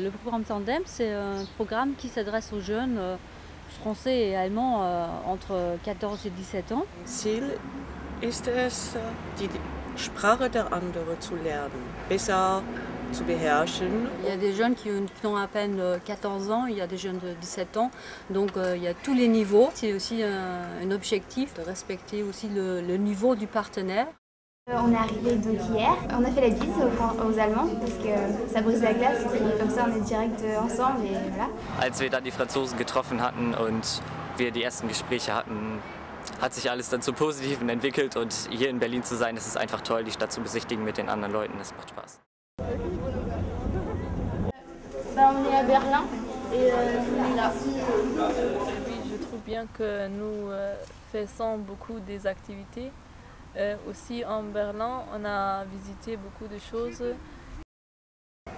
Le programme Tandem, c'est un programme qui s'adresse aux jeunes euh, français et allemands euh, entre 14 et 17 ans. Ziel ist es, die Sprache der anderen zu lernen, besser zu beherrschen. Il y a des jeunes qui ont, à peine euh, 14 ans, il y a des jeunes de 17 ans, donc euh, il y a tous les niveaux. C'est aussi un, un objectif de respecter aussi le, le niveau du partenaire. Euh, On est arrivé donc hier, on a fait la bise aux, aux Allemands parce que ça brise la glace et comme ça on est direct euh, ensemble et voilà. Als wir dann die Franzosen getroffen hatten und wir die ersten Gespräche hatten, hat sich alles dann zum Positiven entwickelt und hier in Berlin zu sein, das ist einfach toll, die Stadt zu besichtigen mit den anderen Leuten, das macht Spaß. Ben, on est à Berlin et euh, on est là. Oui, je trouve bien que nous faisons beaucoup des activités. Euh, aussi en Berlin, on a visité beaucoup de choses.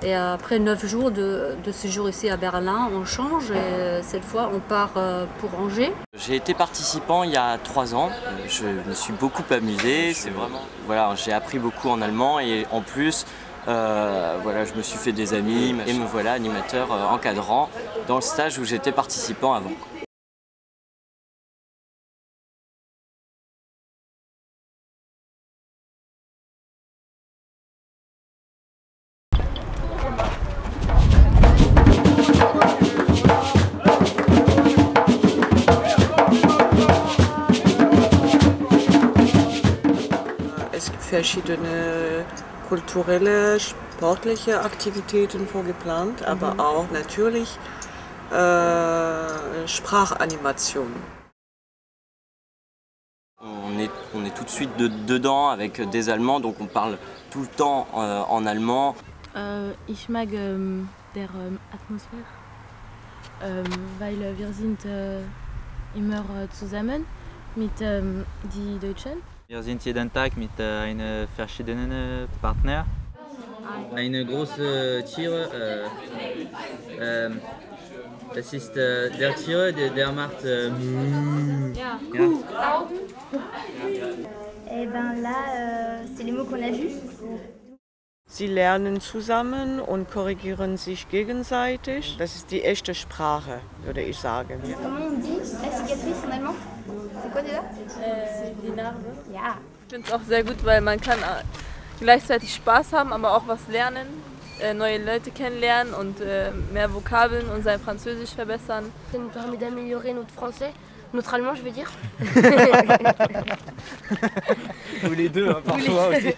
Et après 9 jours de, de séjour ici à Berlin, on change et cette fois on part euh, pour Angers. J'ai été participant il y a trois ans. Je me suis beaucoup amusé. C'est vraiment, voilà, j'ai appris beaucoup en allemand et en plus, euh, voilà, je me suis fait des amis et me voilà animateur euh, encadrant dans le stage où j'étais participant avant. Verschiedene kulturelle, sportliche Aktivitäten vorgeplant, aber auch natürlich äh, Sprachanimation. On est, on est tout de suite de- dedans avec des Allemands, donc on parle tout le temps euh, en allemand. Äh, ich mag ähm, der ähm, Atmosphäre, ähm, weil äh, wir sind äh, immer äh, zusammen mit ähm, die Deutschen. Wir sind jeden Tag mit äh, einem verschiedenen Partner. Eine große Tier, äh, ähm, das ist äh, der Tier, der, der macht äh, Mouh. Ja. Ja. Et ben là, euh, c'est les mots qu'on a vus. Sie lernen zusammen und korrigieren sich gegenseitig. Das ist die echte Sprache, würde ich sagen. Comment on dit la cicatrice en allemand C'est quoi déjà Äh, die Narbe. Ja. Ich finde es auch sehr gut, weil man kann äh, gleichzeitig Spaß haben, aber auch was lernen, äh, neue Leute kennenlernen und mehr Vokabeln und sein Französisch verbessern. Ça nous permet d'améliorer notre français, notre allemand je veux dire. Tous les deux, hein, parfois aussi.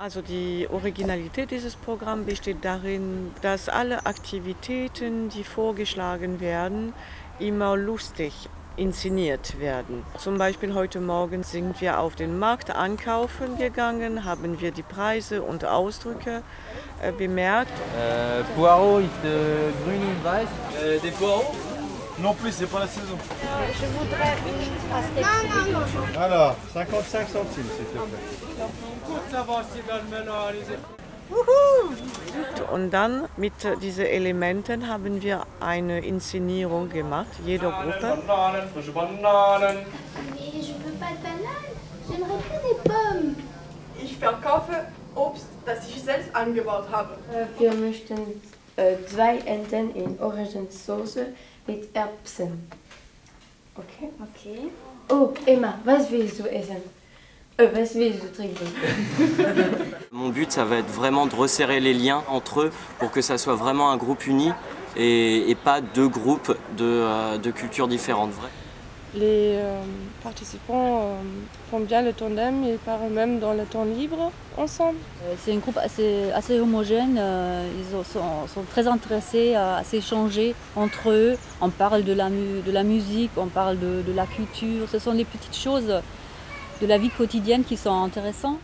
Also die Originalität dieses Programms besteht darin, dass alle Aktivitäten, die vorgeschlagen werden, immer lustig inszeniert werden. Zum Beispiel heute Morgen sind wir auf den Markt ankaufen gegangen, haben wir die Preise und Ausdrücke äh, bemerkt. Euh, poireaux, ist äh, grün und weiß. Äh, des poireaux Non plus, c'est pas la saison. Je voudrais une pastèque. Non, non, non. Alors, 55 centimes, s'il te plaît. Und dann mit diesen Elementen haben wir eine Inszenierung gemacht, jede Gruppe. Mais je veux pas de banane. J'aimerais bien des pommes. Ich verkaufe Obst, das ich selbst angebaut habe. Wir möchten äh, zwei Enten in Orangensauce mit Erbsen. Okay? Ok. Oh, Emma, was willst du essen? Was willst du trinken? Mon but, ça va être vraiment de resserrer les liens entre eux pour que ça soit vraiment un groupe uni et, et pas deux groupes de, euh, de cultures différentes. Vrai. Les euh, participants euh, font bien le tandem, ils parlent même dans le temps libre ensemble. Euh, C'est un groupe assez, homogène, ils ont- sont, très intéressés à, s'échanger entre eux. On parle de la, musique, on parle de, de la culture, ce sont des petites choses de la vie quotidienne qui sont intéressantes.